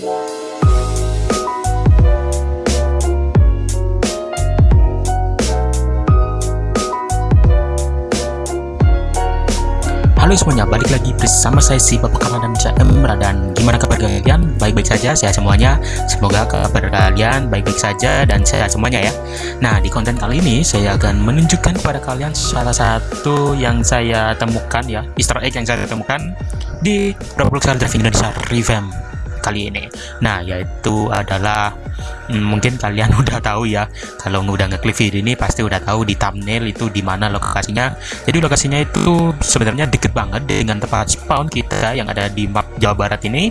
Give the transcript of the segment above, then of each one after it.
Halo semuanya, balik lagi bersama saya si Bapak Kaman dan Emra dan gimana kabar kalian? Baik-baik saja, sehat semuanya. Semoga kabar kalian baik-baik saja dan sehat semuanya ya. Nah, di konten kali ini saya akan menunjukkan kepada kalian salah satu yang saya temukan ya, Easter egg yang saya temukan di Roblox Drive Indonesia Revamp kali ini. Nah, yaitu adalah hmm, mungkin kalian udah tahu ya. Kalau udah ngeklik video ini pasti udah tahu di thumbnail itu di mana lokasinya. Jadi lokasinya itu sebenarnya deket banget dengan tempat spawn kita yang ada di map Jawa Barat ini.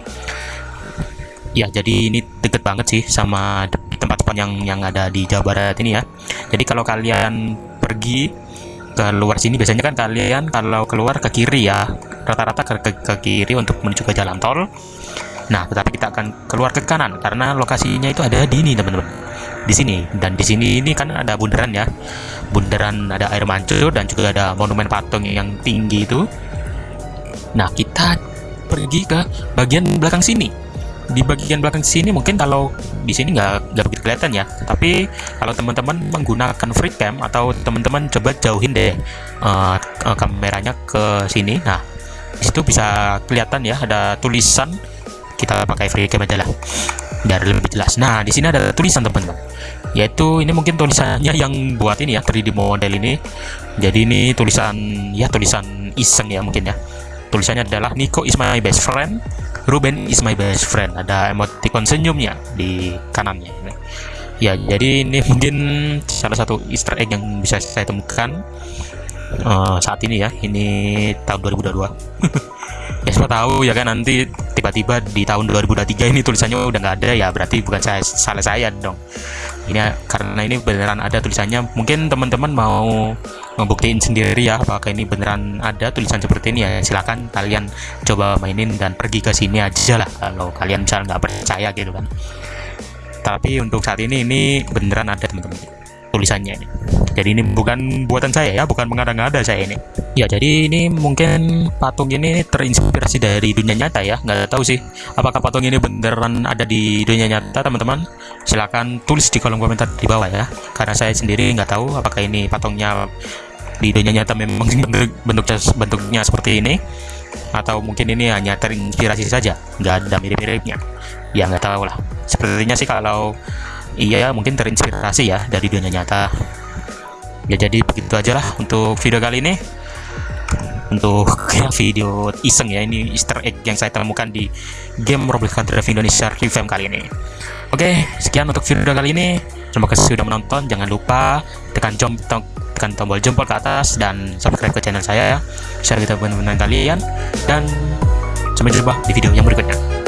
Ya, jadi ini deket banget sih sama tempat spawn yang yang ada di Jawa Barat ini ya. Jadi kalau kalian pergi ke luar sini biasanya kan kalian kalau keluar ke kiri ya rata-rata ke, ke, ke kiri untuk menuju ke jalan tol Nah, tetapi kita akan keluar ke kanan karena lokasinya itu ada di ini, teman-teman. Di sini dan di sini ini kan ada bundaran ya. Bundaran ada air mancur dan juga ada monumen patung yang tinggi itu. Nah, kita pergi ke bagian belakang sini. Di bagian belakang sini mungkin kalau di sini nggak nggak begitu kelihatan ya. Tapi kalau teman-teman menggunakan free cam atau teman-teman coba jauhin deh uh, kameranya ke sini. Nah, di situ bisa kelihatan ya ada tulisan kita pakai free cam aja lah. Biar lebih jelas. Nah di sini ada tulisan teman-teman. Yaitu ini mungkin tulisannya yang buat ini ya 3D model ini. Jadi ini tulisan ya tulisan iseng ya mungkin ya. Tulisannya adalah Nico is my best friend. Ruben is my best friend. Ada emoticon senyumnya di kanannya ya jadi ini mungkin salah satu easter egg yang bisa saya temukan uh, saat ini ya. Ini tahun 2022 ya siapa tahu ya kan nanti tiba-tiba di tahun 2023 ini tulisannya udah nggak ada ya berarti bukan saya salah saya dong. Ini karena ini beneran ada tulisannya. Mungkin teman-teman mau membuktiin sendiri ya apakah ini beneran ada tulisan seperti ini ya. Silahkan kalian coba mainin dan pergi ke sini aja lah kalau kalian misalnya nggak percaya gitu kan. Tapi untuk saat ini ini beneran ada teman-teman tulisannya ini. Jadi ini bukan buatan saya ya, bukan mengada-ngada saya ini. Ya, jadi ini mungkin patung ini terinspirasi dari dunia nyata ya. Nggak tahu sih, apakah patung ini beneran ada di dunia nyata, teman-teman? Silahkan tulis di kolom komentar di bawah ya. Karena saya sendiri nggak tahu apakah ini patungnya di dunia nyata memang bentuk bentuknya, bentuknya seperti ini atau mungkin ini hanya terinspirasi saja nggak ada mirip-miripnya ya nggak tahu lah sepertinya sih kalau iya mungkin terinspirasi ya dari dunia nyata ya jadi begitu aja lah untuk video kali ini. Untuk ya, video iseng ya ini easter egg yang saya temukan di game Roblox Country Drive Indonesia revamp kali ini. Oke sekian untuk video kali ini. Terima kasih sudah menonton. Jangan lupa tekan jom tekan tombol jempol ke atas dan subscribe ke channel saya ya. Share kita teman-teman kalian. Dan sampai jumpa di video yang berikutnya